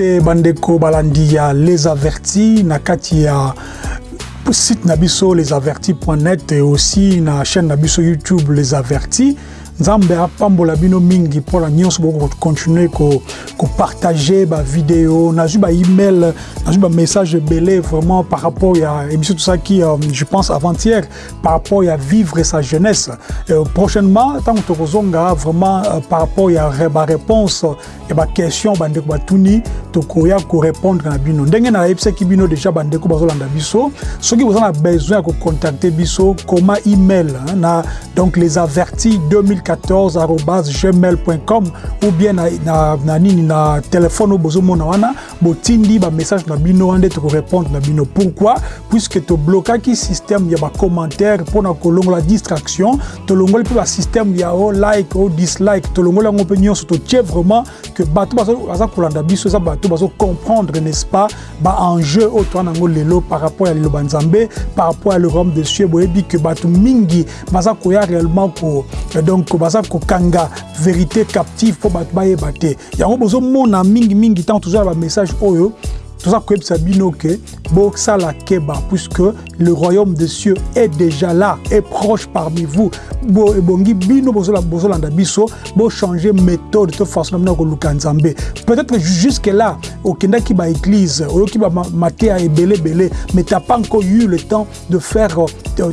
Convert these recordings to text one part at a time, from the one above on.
mbote bandeko balandi ya les avertis na kati ya site na biso lesavertis.net et aussi na chaîne na biso youtube les avertis nzambe apambola bino mingi mpona nyonso bokokontinue kopartage bavideo nazwi baemail nazwi bamessage ebele vraiment par rapport ya émission tosaki euh, je pense avant-hier par rapport ya vivre sa jeunesse. Euh, prochainement ntango tokozonga vraiment euh, par rapport ya baréponse ya baquestion bandeko batuni tokoya korépondre na bino. Ndenge nayebisaki bino déjà bandeko bazolanda biso soki boza na besoin ya kocontacte biso koma email na donc les avertis 2014 gmail.com ou bien na, na, na nini na telefone oyo bozomona wana botindi bamessage na bino wana nde tokorépondre na bino pourquoi puisque toblokaki système ya bacommentaire mpona kolongola distraction tolongoli mpe basystème ya o like o dislike tolongoli yango mpe nyonso totie vraiment que bato baza kolanda biso eza bato bazocomprendre n'est-ce pas baenjeu oyo toa nango lelo par rapport ya liloba nzambe par rapport ya le royaume de cieux boyebi que bato mingi baza koya réellement ko donc baza kokanga vérité captive mpo bato bayeba te. Yango bozomona mingimingi ntango tozala bamessage oyo toza koyebisa bino ke bosala keba puisque le royaume des cieux est déjà là est proche parmi vous. Bo ebongi bino bozolanda biso bochange méthode to façon na bino ya koluka nzambe. Peut-être jusque là okendaki baéglise oyoki bamateya ebeleebele mais t'as pas encore eu le temps de faire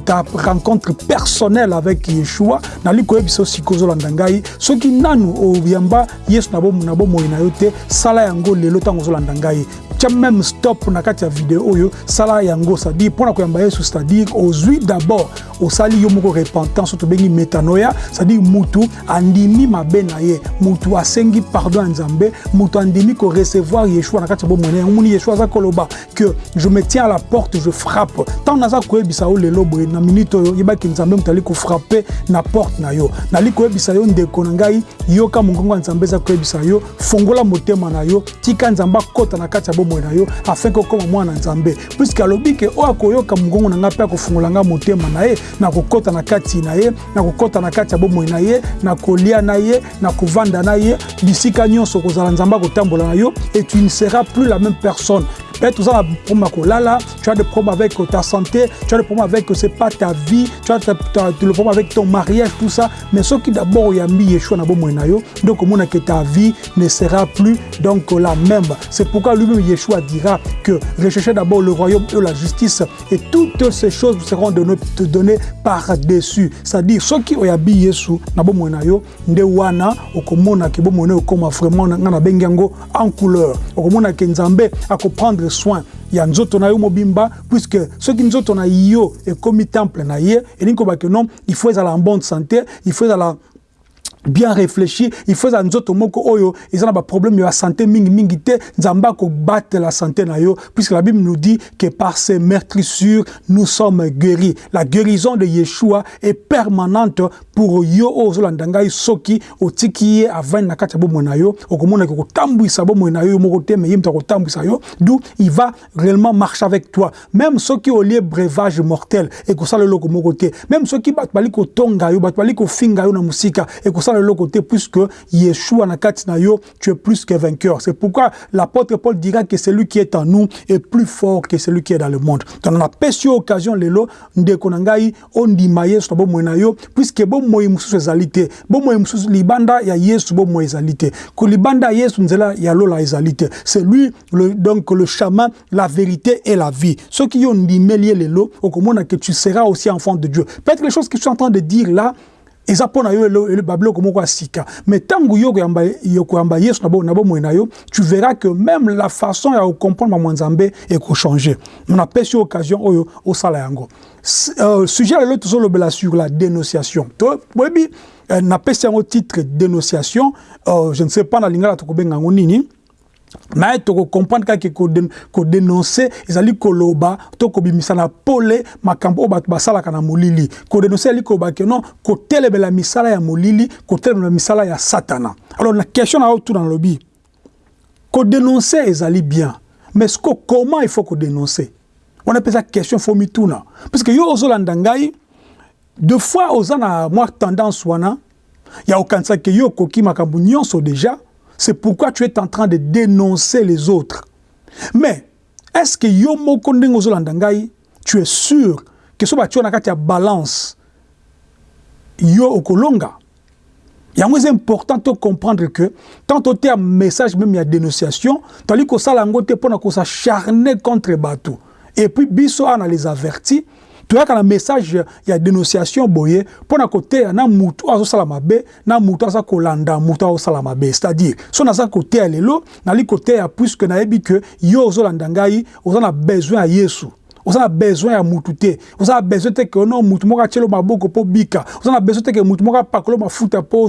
ta rencontre personnelle avec yeshua. Nali koyebisa osika ozolanda ngai soki nanu oyamba yesu na bomoi na yo te sala yango lelo ntango ozolanda ngai tia même stop na kati ya video oyo sala yango c'est-à-dire mpona koyamba yesu c'est-à-dire ozwi d'abord osali yo moko repentance oyo tobengi metanoya c'est-à-dire mutu andimi mabe na ye. Mutu asengi pardon ya nzambe mutu andimi korecevoir yeshua na kati ya bomoi na ye omoni yeshua aza koloba que je me tiens à la porte je frappe. Ntango naza koyebisa yo lelo boye na minute oyo yebaki nzambe moto ali kofrappe na porte na yo. Nali koyebisa yo ndeko na ngai yoka mongongo ya nzambe eza koyebisa yo fongola motema na yo tika nzambe akota na kati ya bomoi na yo afin ke okóma mwana nzambe. Puiske alobi ke oyo akoyoka mongongo na ngai mpe akofungola ngai motema na ye na kokɔta na kati na ye na kokɔta na kati ya bomoi na ye na kolia na ye na kovanda na ye bisika nyonso kozala nzambe akotambola na yo et tu ne seras plus la même personne na kolala tu as des problèmes avec ta santé tu as des problèmes avec c'est pas ta vie tu as le problème avec ton mariage tout ça. Mais soki d'abord oyambi yeshua na bomoi na yo. Nde okomona que ta vie ne sera plus donc la même. C'est pourquoi lui-même yeshua dira que recherchez d'abord le royaume et la justice et toutes ces choses seront données, par-dessus. C'est-à-dire soki oyambi yesu na bomoi na yo nde wana na vraiment nga nabengi yango en couleur. Okomona ke nzambe akoprendre soin. Ya nzoto na yo mobimba puisque soki nzoto na yo ekomi temple na ye elingi kobake non il faut ezala en bonne santé il faut bien réfléchi. Il faut ezala nzoto moko oyo eza na baproblème ya santé mingimingi te nzambe akobatela santé na yo puisque la bible nous dit que par ses meurtrissures nous sommes guéris. La guérison de yeshua est permanente pour yo oyo ozolanda ngai soki otiki ye avandi na kati ya bomoi na yo okomonaki kotambwisa bomoi na yo moko te me ye moto akotambwisa yo d'où il va réellement marcher avec toi. Même soki olie breuvage mortel ekosala eloko moko te même soki bato bali kotonga yo bato bali kofinga yo na mosika ekosala eloko te puisque yeshua na kati na yo tu es plus que vainqueur. C'est pourquoi l'apôtre paul dira que celui qui est en nous est plus fort que celui qui est dans le monde. Donc napesi yo occasion lelo ndeko na ngai ondima yesu na bomoi na yo puisque bomoi mosusu ezali te bomoi mosusu libanda ya yesu bomoi ezali te kolibanda ya yesu nzela ya lola ezali te c'est lui le, donc le chemin la vérité et la vie. Soki yo ndimeli ye lelo okomona que tu seras aussi enfant de dieu. Peut-être les choses que je suis en train de dire là eza mpo na yo babiloko moko ya sika. Mais ntango yo koyamba yesu na bomoi na yo tu verras que même la façon ya kocomprendre bamwa nzambe ekochange napesi yo occasion oyo osala yango uh, sujet lelo tozolobela sur la dénonciation. Boyebi uh, napesi yango titre dénonciation uh, je ne sais pas na lingala tokobenga yango nini naye tokocomprendre kaka kodénonce ezali koloba to kobimisa na pole makambo oyo bato basalaka na molili. Kodénonce ezali koloba ke non kotelemela misala ya molili kotelemela misala ya satana. Alors na question na yo tuna nalobi kodénonce ezali bien mais siko comment il faut kodénonce wana mpe eza question fo mituna parce que yo ozolanda ngai deux fois oza na mwa tendance wana ya kokanisa ke yo okoki makambo nyonso déjà c'est pourquoi tu es en train de dénoncer les autres. Mais, est-ce que yo moko tu es sûr que ce tu as balance, yo okolonga? c'est important de comprendre que tant tu as un message même il y a dénonciation, tu as dit que ça pour s'acharner contre bateau. Et puis biso a les avertis toyaka na message ya dénonciation boye mpo na koteya na mutu azosala mabe na mutu aza kolanda mutu azosala mabe. C'est-à-dire so naza koteya lelo nali koteya puisque nayebi ke yo ozolanda ngai oza na besoin ya yesu. Oza na besoin ya mutu te. Oza na besoin te ke no mutu moko atielo maboko mpo bika. Oza na besoin te ke mutu moko apakolo mafuta mpo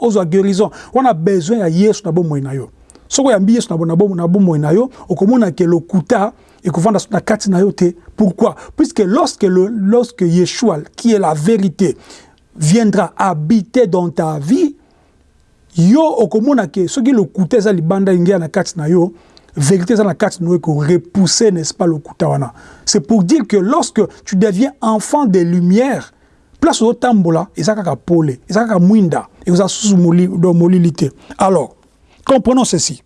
ozwa guérison. Oza na besoin ya yesu na bomoi na yo. Soki oyambi yesu na bomoi na yo okomona ke lokuta ekovanda na kati na yo te pourquoi? Puisque lorsque, le, lorsque yeshua qui est la vérité viendra habiter dans ta vie yo okomona ke soki lokuta eza libanda ingia na kati na yo vérité eza na kati na yo ekorepousser n'est-ce pas lokuta wana? C'est pour dire que lorsque tu deviens enfant des lumières place ozotambola eza kaka pole eza kaka mwinda ekozala susu molili te alors comprenons ceci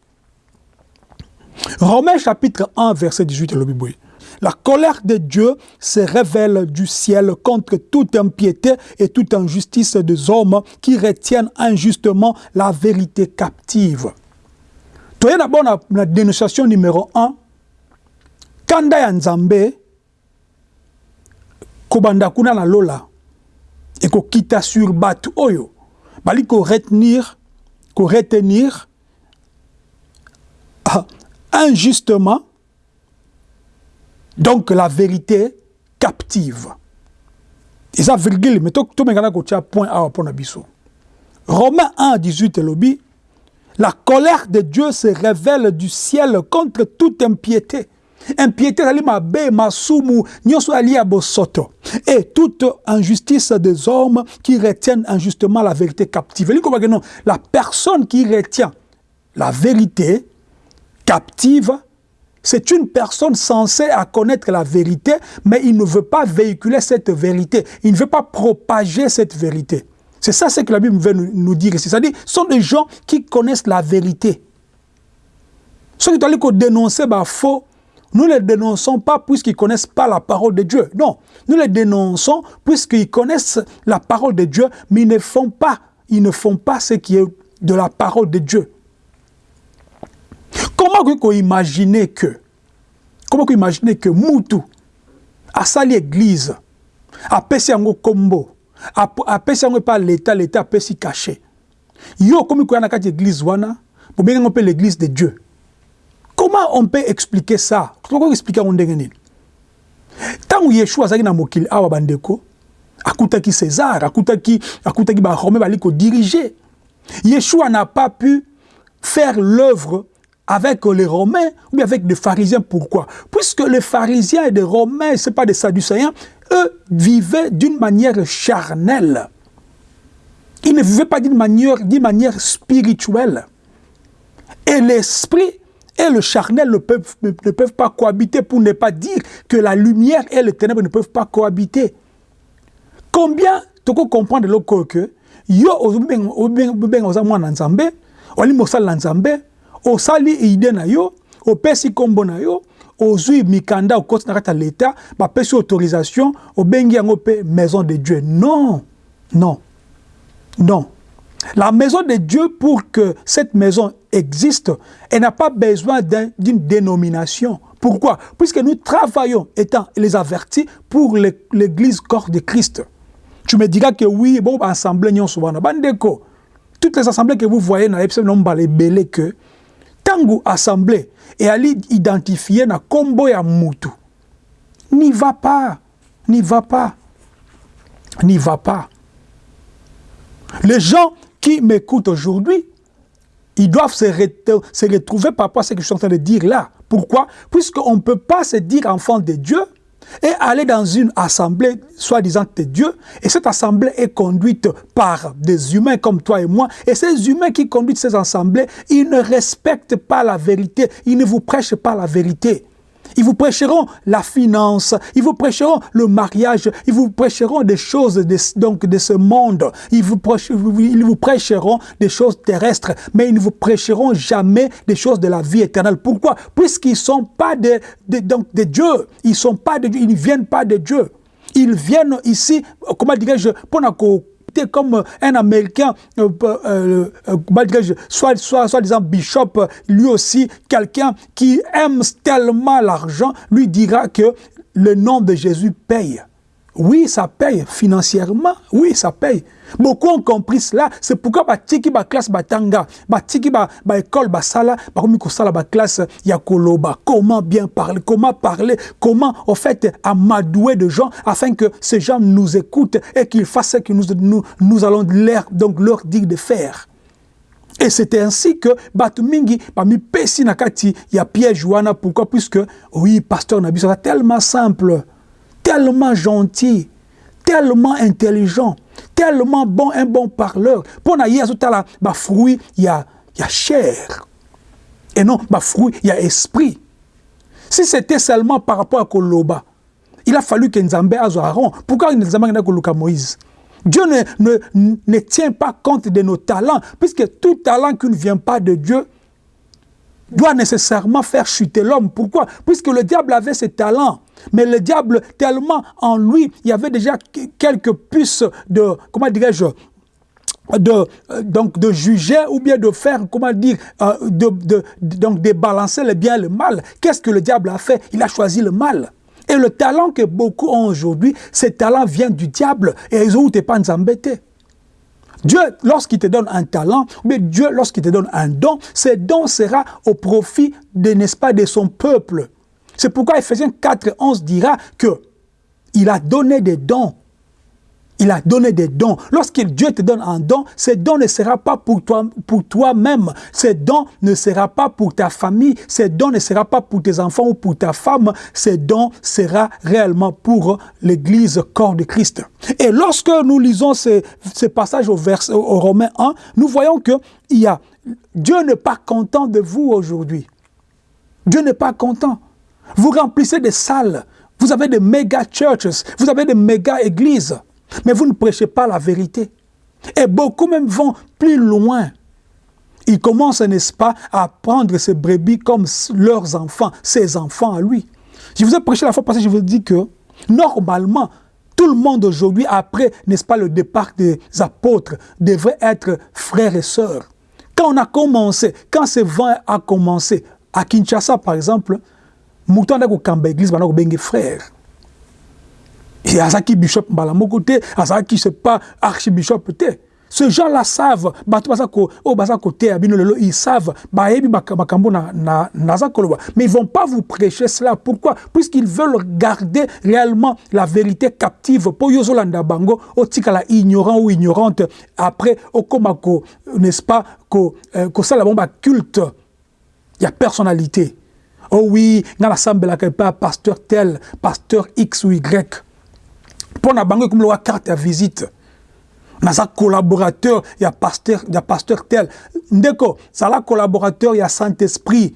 Romains chapitre 1, verset 18, le Bible. La colère de Dieu se révèle du ciel contre toute impiété et toute injustice des hommes qui retiennent injustement la vérité captive. Es d'abord la dénonciation numéro 1. Kanda ya nzambe, kobanda sur oyo, retenir, retenir, ah, injustement, donc la vérité captive. Et ça, mais tout le point A pour Romains 1, 18, lobby, la colère de Dieu se révèle du ciel contre toute impiété. Impiété, et toute injustice des hommes qui retiennent injustement la vérité captive. La personne qui retient la vérité captive, c'est une personne censée à connaître la vérité, mais il ne veut pas véhiculer cette vérité. Il ne veut pas propager cette vérité. C'est ça ce que la Bible veut nous dire ici. C'est-à-dire, ce sont des gens qui connaissent la vérité. Ceux qui doivent dénoncer bah, faux, nous ne les dénonçons pas puisqu'ils ne connaissent pas la parole de Dieu. Non, nous les dénonçons puisqu'ils connaissent la parole de Dieu, mais ils ne font pas, ils ne font pas ce qui est de la parole de Dieu. Comment vous imaginez que comment vous imaginez que mutu asali église apesi yango kombo apesi yango epa l'état l'état apesi caché. Yo komi koya na kati église wana bobengango mpe l'église de dieu. Comment on peut expliquer ça? Toko expliquer ndenge nini ntango yeshua azalaki na mokili awa bandeko akutaki césar akutaki akutaki barome bali kodirige yeshua n'a pas pu faire l'œuvre avec les Romains ou avec les pharisiens. Pourquoi Puisque les pharisiens et les Romains, ce pas des Sadducéens, eux vivaient d'une manière charnelle. Ils ne vivaient pas d'une manière, manière spirituelle. Et l'esprit et le charnel ne peuvent, ne, peuvent pas cohabiter pour ne pas dire que la lumière et le ténèbre ne peuvent pas cohabiter. Combien tu peux comprendre que yo osali ide na yo opesi nkombo na yo ozwi mikanda okoti na kati ya leta bapesi autorisation obengi yango maison de dieu non non non la maison de Dieu, pour que cette maison existe, elle n'a pas besoin d'une dénomination. Pourquoi? Puisque nous travaillons, étant les avertis, pour l'église corps de Christ. Tu me diras que oui, bon, assemblée, toutes les assemblées que vous voyez dans les que tangu assemblée et ali identifier na kombo ya mutu. N'y va pas n'y va pas n'y va pas. Les gens qui m'écoutent aujourd'hui ils doivent se, se retrouver par rapport à ce que je suis en train de dire là. Pourquoi? Puisqu'on ne peut pas se dire enfant de Dieu et aller dans une assemblée soi-disant de Dieu, et cette assemblée est conduite par des humains comme toi et moi, et ces humains qui conduisent ces assemblées, ils ne respectent pas la vérité, ils ne vous prêchent pas la vérité. Ils vous prêcheront la finance, ils vous prêcheront le mariage, ils vous prêcheront des choses de, donc de ce monde, ils vous, ils vous prêcheront des choses terrestres, mais ils ne vous prêcheront jamais des choses de la vie éternelle. Pourquoi? Puisqu'ils ne sont pas de, de, donc de Dieu, ils sont pas de Dieu, ils ne viennent pas de Dieu. Ils viennent ici, comment dirais-je, pour comme un Américain, euh, euh, euh soit, soit, soit disant bishop, lui aussi, quelqu'un qui aime tellement l'argent, lui dira que le nom de Jésus paye. Oui, ça paye financièrement. Oui, ça paye. Beaucoup ont compris cela. C'est pourquoi batiki ba classe batanga, batiki ba ba école basala, ba komi sala ba classe ya koloba. Comment bien parler, comment parler, comment en fait amadouer de gens afin que ces gens nous écoutent et qu'ils fassent ce que nous, nous, nous allons leur, donc leur dire de faire. Et c'était ainsi que Batumingi, parmi Pessi Nakati, il y a Pierre Joana. Pourquoi? Puisque, oui, pasteur Nabi, c'est tellement simple tellement gentil, tellement intelligent, tellement bon, un bon parleur. Pour na yesu tala, ba fruit, il y a, y a chair. Et non, ba fruit, il y a esprit. Si c'était seulement par rapport à Koloba, il a fallu que Nzambe azo Aaron. Pourquoi Nzambe n'a pas Moïse? Dieu ne, ne, ne tient pas compte de nos talents, puisque tout talent qui ne vient pas de Dieu doit nécessairement faire chuter l'homme. Pourquoi? Puisque le diable avait ses talents. Mais le diable, tellement en lui, il y avait déjà quelques puces de, comment dirais-je, de, euh, donc de juger ou bien de faire, comment dire, euh, de, donc de balancer le bien et le mal. Qu'est-ce que le diable a fait? Il a choisi le mal. Et le talent que beaucoup ont aujourd'hui, ce talent vient du diable. Et ils ont pas embêtés. Dieu, lorsqu'il te donne un talent, mais Dieu, lorsqu'il te donne un don, ce don sera au profit, de, n'est-ce pas, de son peuple. C'est pourquoi Ephésiens 4, 11 dira que il a donné des dons il a donné des dons. Lorsque Dieu te donne un don, ce don ne sera pas pour toi pour toi-même. Ce don ne sera pas pour ta famille. Ce don ne sera pas pour tes enfants ou pour ta femme. Ce don sera réellement pour l'Église corps de Christ. Et lorsque nous lisons ce, passage au, vers, au Romains 1, nous voyons que Dieu n'est pas content de vous aujourd'hui. Dieu n'est pas content. Vous remplissez des salles. Vous avez des méga churches. Vous avez des méga églises. Mais vous ne prêchez pas la vérité. Et beaucoup même vont plus loin. Ils commencent, n'est-ce pas, à prendre ces brebis comme leurs enfants, ses enfants à lui. Je vous ai prêché la fois passée, je vous ai dit que, normalement, tout le monde aujourd'hui, après, n'est-ce pas, le départ des apôtres, devrait être frères et sœurs. Quand on a commencé, quand ce vent a commencé, à Kinshasa, par exemple, Mouton a église, on a frère azalaki bishop mbala moko te azalaki c'est pas archibishop te ce gens-là savent bato baza ko o baza koteya bino lelo ils savent bayebi makambo na na naza koloba. Mais ils vont pas vous prêcher cela. Pourquoi? Puisqu'ils veulent garder réellement la vérité captive. Po yozolanda bango otikala ignorant ou ignorante après okoma ko n'est-ce pas ko euh, kosala bango baculte ya personnalité. Oh oui nga nasambelaka epa pasteur tel pasteur x ou y mpo na bango ekomi loka carte ya visite. Naza collaborateur ya pasteur, ya pasteur tel. Ndeko zala collaborateur ya saint-esprit.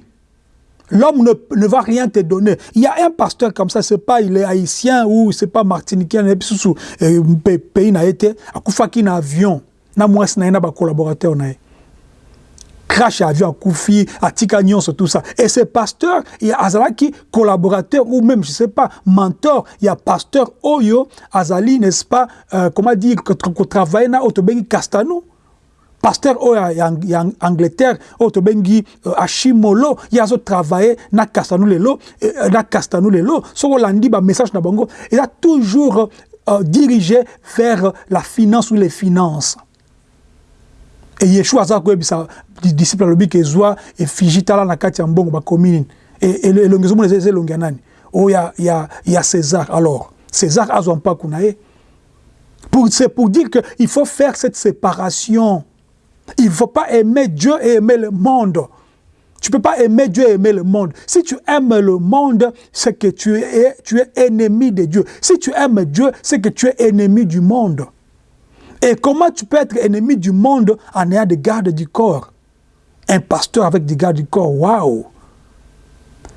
L'homme ne, ne, va rien te donner. Il y a un pasteur comme ça, c'est pas il est haïtien ou c'est pas martiniquais, sous pays n'a été, à Koufaki na avion, na moi na collaborateur na crash avion Koufi, à Tikagnon, tout ça. Et ces pasteurs, il y a Azalaki, collaborateur ou même, je sais pas, mentor, il y a pasteur Oyo, Azali, n'est-ce pas, euh, comment dire, que, travaille na Otobengi Castano. Pasteur Oyo, il y a Angleterre, Otobengi euh, Ashimolo, il y a travaillé na Castano lelo, euh, na Castano lelo, so landi ba message na bango, il a toujours euh, dirigé vers la finance ou les finances. Et yeshua aza koyebisa disciple alobi ke ezwa efigi tala na kati ya mbongo bakomi nini? Elongi ezomona eza elongi ya nani? Oyo ya, ya, ya césar alors césar azwa mpaku na ye c'est pour dire qu'il faut faire cette séparation il ne faut pas aimer Dieu et aimer le monde tu ne peux pas aimer Dieu et aimer le monde. Si tu aimes le monde, c'est que tu es, tu es ennemi de Dieu. Si tu aimes Dieu, c'est que tu es ennemi du monde. Et comment tu peux être ennemi du monde en ayant des gardes du corps? Un pasteur avec des gardes du corps, waouh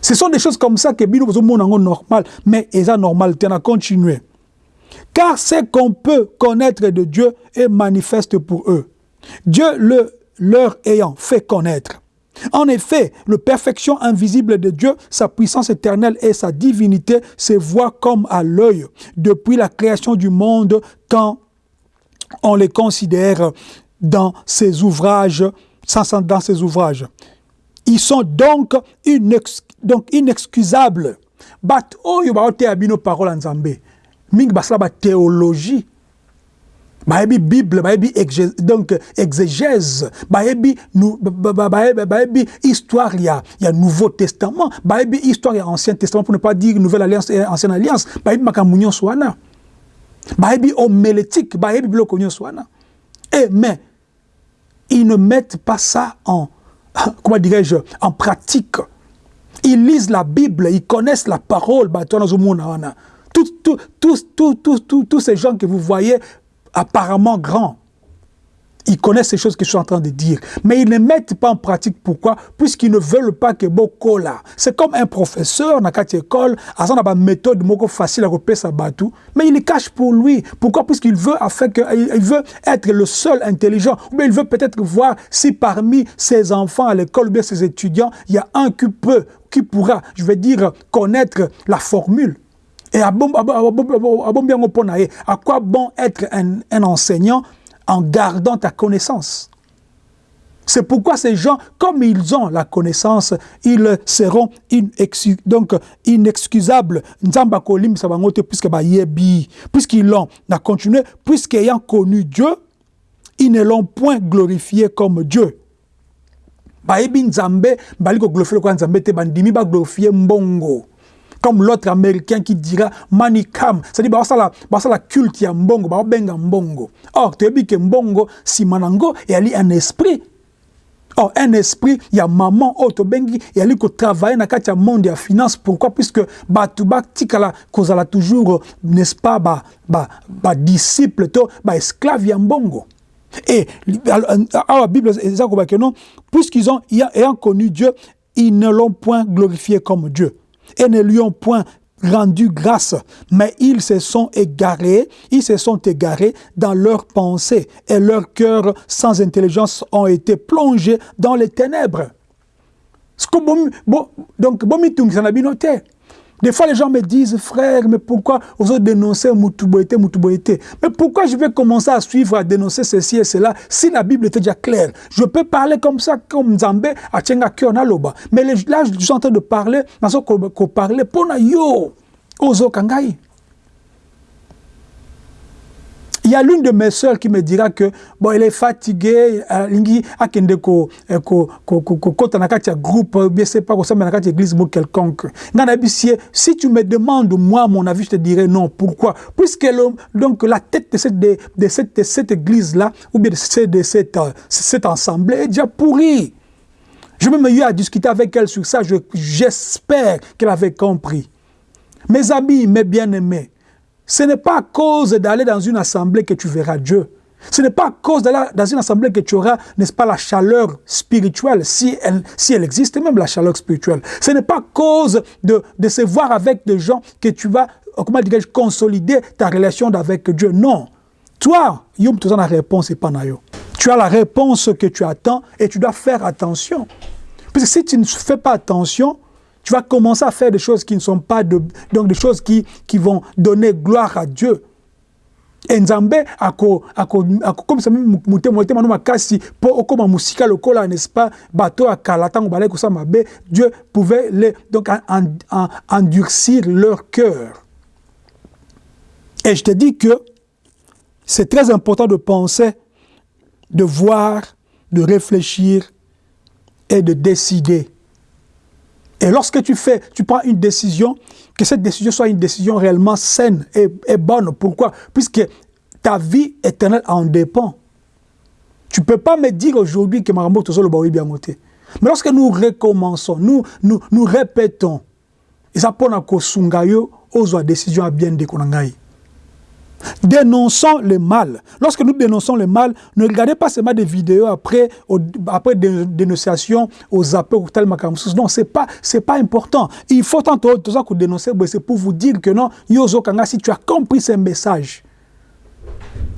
Ce sont des choses comme ça que bino monde normal, mais est normal, tu as continué. Car ce qu'on peut connaître de Dieu est manifeste pour eux. Dieu le leur ayant fait connaître. En effet, la perfection invisible de Dieu, sa puissance éternelle et sa divinité se voient comme à l'œil depuis la création du monde quand on les considère dans ses ouvrages, dans ouvrages. Ils sont donc, inex, donc inexcusables. Bat oyo baote abino parole en Zambé. Ming basala ba théologie. Baebi Bible, baebi donc exégèse, baebi nous baebi histoire il y a, il y a Nouveau Testament, baebi histoire il y a Ancien Testament pour ne pas dire Nouvelle Alliance et Ancienne Alliance, baebi makamunyo swana. Baebi homélétique, baebi bloko swana. Et mais ils ne mettent pas ça en comment dirais-je, en pratique. Ils lisent la Bible, ils connaissent la parole. Tous, tous, tous, tous, tous, tous ces gens que vous voyez apparemment grands, ils connaissent ces choses que je suis en train de dire, mais ils ne mettent pas en pratique. Pourquoi Puisqu'ils ne veulent pas que beaucoup là. C'est comme un professeur dans une école, a une méthode facile à repérer sa batou, mais il les cache pour lui. Pourquoi Puisqu'il veut, veut être le seul intelligent, ou bien il veut peut-être voir si parmi ses enfants à l'école, ou bien ses étudiants, il y a un qui peut, qui pourra, je vais dire, connaître la formule. Et à, à quoi bon être un enseignant en gardant ta connaissance. C'est pourquoi ces gens, comme ils ont la connaissance, ils seront donc inexcusables. Puisqu'ils l'ont, continué, puisqu'ayant connu Dieu, ils ne l'ont point glorifié comme Dieu. bayebi nzambe bali koglorifie lokola nzambe te bandimi baglorifie mbongo comme l'autre américain qui dira manikam c'est-à-dire basala basala culte ya mbongo babenga mbongo or toyebi ke mbongo nsima nango eyali un esprit Or, un esprit, il y a maman, auto bengi, il y a lui qui travaille dans le monde de finance. Pourquoi? Puisque, bah, tout bas, tikala, cause la toujours, n'est-ce pas, bah, bah, bah, disciple, to, bah, esclave, yambongo. Et, à la Bible, puisqu'ils ont, ayant connu Dieu, ils ne l'ont point glorifié comme Dieu et ne lui ont point rendu grâce, mais ils se sont égarés, ils se sont égarés dans leurs pensées et leurs cœurs sans intelligence ont été plongés dans les ténèbres. Donc, des fois, les gens me disent, frère, mais pourquoi vous avez dénoncé Moutuboété, Moutuboété Mais pourquoi je vais commencer à suivre, à dénoncer ceci et cela, si la Bible était déjà claire? Je peux parler comme ça, comme Nzambé, à Tchenga Kionaloba. Mais là, je suis en train de parler, dans ce qu'on parlait, pour yo. Il y a l'une de mes sœurs qui me dira que bon, elle est fatiguée, lingi akende ko ko ko ko ko nakati groupe, bien c'est pas ça mais église ou quelconque. Si tu me demandes moi mon avis, je te dirais non. Pourquoi? Puisque donc la tête de cette de, de cette, de cette église là ou bien de cette de cette, cette assemblée est déjà pourrie. Je me eu à discuter avec elle sur ça, j'espère qu'elle avait compris. Mes amis, mes bien-aimés, ce n'est pas à cause d'aller dans une assemblée que tu verras Dieu. Ce n'est pas à cause d'aller dans une assemblée que tu auras, n'est-ce pas, la chaleur spirituelle, si elle, existe, même la chaleur spirituelle. Ce n'est pas à cause de, se voir avec des gens que tu vas, comment dirais-je, consolider ta relation avec Dieu. Non. Toi, tu as la réponse et pas Tu as la réponse que tu attends et tu dois faire attention. Parce que si tu ne fais pas attention, tu vas commencer à faire des choses qui ne sont pas de, donc des choses qui, qui vont donner gloire à Dieu. Lokola, n'est-ce Dieu pouvait les, donc, en, en, endurcir leur cœur. Et je te dis que c'est très important de penser, de voir, de réfléchir et de décider. Et lorsque tu fais, tu prends une décision, que cette décision soit une décision réellement saine et, bonne. Pourquoi? Puisque ta vie éternelle en dépend. Tu ne peux pas me dire aujourd'hui que Marambo le bien monté. Mais lorsque nous recommençons, nous, nous, nous répétons, et ça pour que sungayo ozo décision à bien dékonangai. Dénonçons le mal. Lorsque nous dénonçons le mal, ne regardez pas seulement des vidéos après, au, après des dénonciations aux appels ou tel Non, ce n'est pas, pas important. Il faut tant que dénoncer, c'est pour vous dire que non, Yozo Kanga, si tu as compris ce message,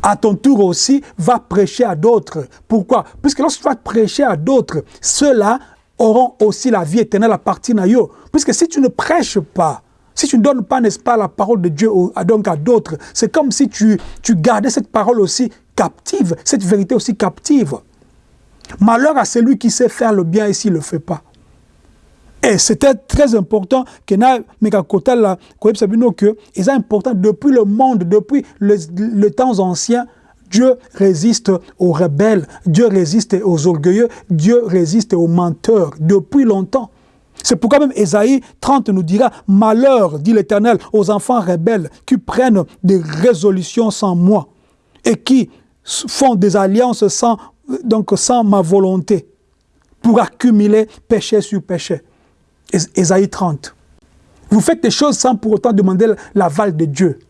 à ton tour aussi, va prêcher à d'autres. Pourquoi? Puisque lorsque tu vas prêcher à d'autres, ceux-là auront aussi la vie éternelle à partir de. Puisque si tu ne prêches pas, si tu ne donnes pas, n'est-ce pas, la parole de Dieu à, à d'autres, c'est comme si tu, tu gardais cette parole aussi captive, cette vérité aussi captive. Malheur à celui qui sait faire le bien et s'il ne le fait pas. Et c'était très important que na que important depuis le monde, depuis le, le temps ancien, Dieu résiste aux rebelles, Dieu résiste aux orgueilleux, Dieu résiste aux menteurs depuis longtemps. C'est pourquoi même Ésaïe 30 nous dira « Malheur, dit l'Éternel, aux enfants rebelles qui prennent des résolutions sans moi et qui font des alliances sans, donc sans ma volonté pour accumuler péché sur péché. » Ésaïe 30. Vous faites des choses sans pour autant demander l'aval de Dieu.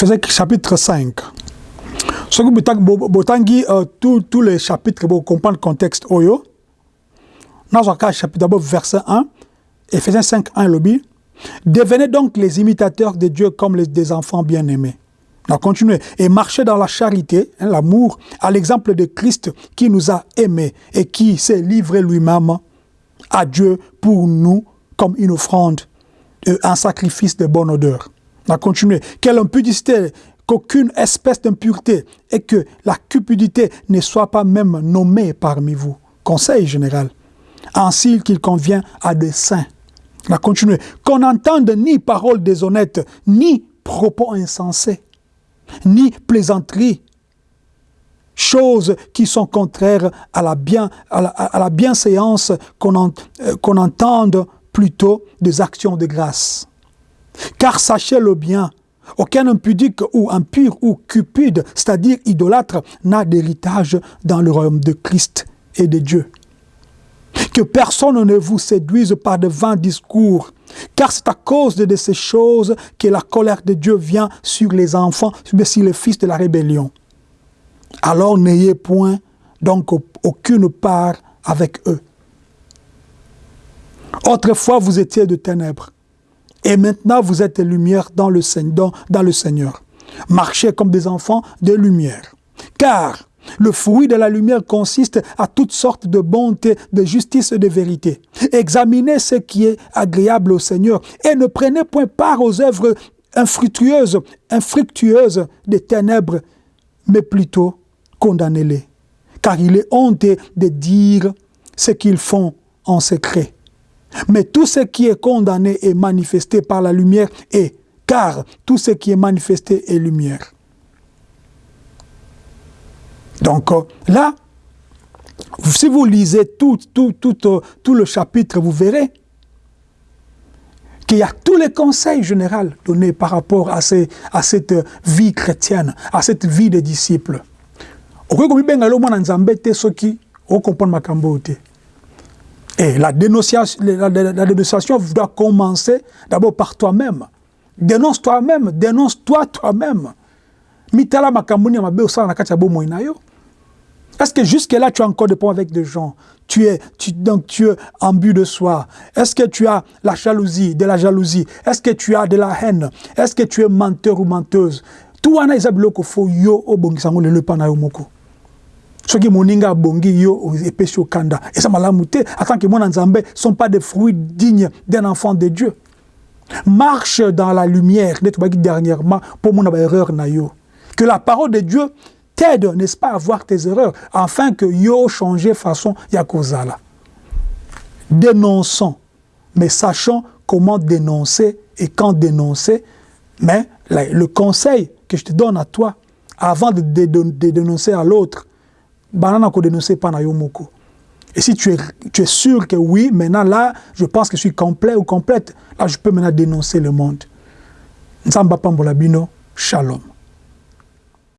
Ephésiens chapitre 5. Ce que botangi euh, tous les chapitres pour comprendre le contexte oyo. Dans chapitre d'abord verset 1, Ephésiens 5 1 lobby. Devenez donc les imitateurs de Dieu comme les, des enfants bien-aimés. On a continué. Et marchez dans la charité, hein, l'amour, à l'exemple de Christ qui nous a aimés et qui s'est livré lui-même à Dieu pour nous comme une offrande, un sacrifice de bonne odeur. On a continué. Quelle impudicité, qu'aucune espèce d'impureté et que la cupidité ne soit pas même nommée parmi vous. Conseil général. Ainsi qu'il convient à des saints. On a. Qu'on n'entende ni paroles déshonnêtes, ni propos insensés, ni plaisanteries, choses qui sont contraires à la, bienséance, euh, qu'on entende plutôt des actions de grâce. Car sachez-le bien, aucun impudique ou impur ou cupide, c'est-à-dire idolâtre, n'a d'héritage dans le royaume de Christ et de Dieu. Que personne ne vous séduise par de vains discours, car c'est à cause de ces choses que la colère de Dieu vient sur les enfants, sur les fils de la rébellion. Alors n'ayez point donc aucune part avec eux. Autrefois, vous étiez de ténèbres, et maintenant vous êtes lumière dans le, Seigneur. Marchez comme des enfants de lumière. Car le fruit de la lumière consiste à toutes sortes de bonté, de justice et de vérité. Examinez ce qui est agréable au Seigneur et ne prenez point part aux œuvres infructueuses, infructueuses des ténèbres, mais plutôt condamnez-les. Car il est honte de dire ce qu'ils font en secret. Mais tout ce qui est condamné est manifesté par la lumière et car tout ce qui est manifesté est lumière. Donc euh, là, si vous lisez tout, tout, euh, tout le chapitre, vous verrez qu'il y a tous les conseils généraux donnés par rapport à cette vie chrétienne, à cette vie des disciples. Et la dénonciation, doit commencer d'abord par toi-même. Dénonce toi-même, dénonce-toi toi-même. Est-ce que jusque-là, tu as encore des points avec des gens? Tu es, donc tu es en but de soi. Est-ce que tu as la jalousie, de la jalousie? Est-ce que tu as de la haine? Est-ce que tu es menteur ou menteuse? Tout wana eza biloko fo yo obongisango yo moko soki moninga abongi yo epesi okanda. Eza malamu te atant que mwana nzambe sont pas des fruits dignes d'un enfant de dieu. Marche dans la lumière nde tobaki dernièrement mpo mona baerreur na que la parole de dieu t'aide n'est-ce pas à voir tes erreurs afin que yo changer façon ya kozala dénonçons mais sachons comment dénoncer et quand dénoncer. Mais le conseil que je te donne à toi avant de dénoncer à l'autre banana ko dénoncer pas na yomoko. Et si tu es, sûr que oui, maintenant là, je pense que je suis complet ou complète, là je peux maintenant dénoncer le monde. Nzamba Pambolabino, shalom.